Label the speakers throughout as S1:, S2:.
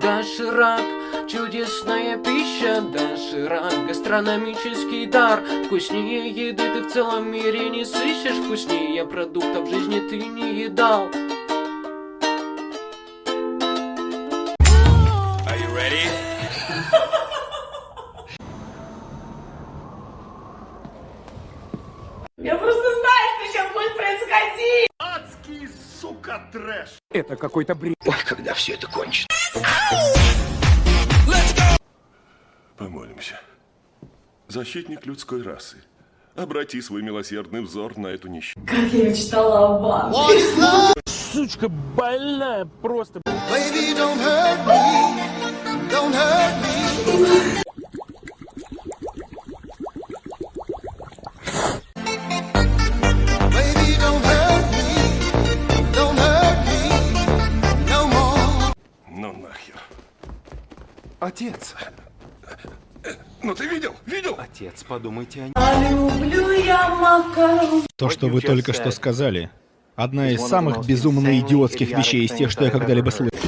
S1: Доширак, чудесная пища, доширак, гастрономический дар. Вкуснее еды ты в целом мире не сыщешь, вкуснее продуктов в жизни ты не едал.
S2: Я просто знаю, что сейчас будет происходить.
S3: Адский, сука, трэш!
S4: Это какой-то бред.
S3: Помолимся. Защитник людской расы, обрати свой милосердный взор на эту нищую.
S2: Как я мечтала о банке.
S4: Сучка больная просто.
S5: Baby, don't hurt me.
S3: Отец. Ну ты видел? Видел?
S4: Отец, подумайте о
S2: А люблю я макарон.
S6: То, что вы только что сказали, одна из самых безумно идиотских вещей из тех, что я когда-либо слышал.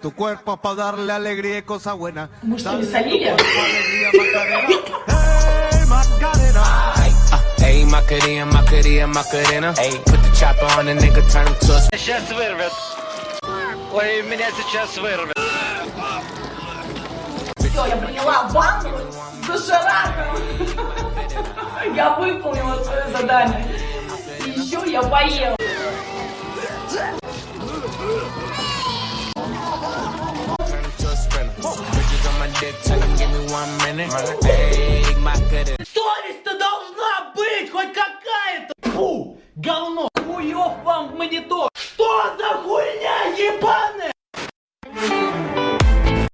S5: Tu cuerpo para darle alegría y cosa buena.
S2: Мы что, не солили?
S1: Эй, Макарина, Макарина, Макарина. Эй, put the chopper on the nigga, turn him to a
S7: Сейчас вырвет. Ой, меня сейчас вырвет.
S2: Все, я приняла ванну с дошираком. Я выполнила свое задание. И еще я поела.
S7: Совесть-то должна быть хоть какая-то. Фу, говно. Хуёв вам в монитор.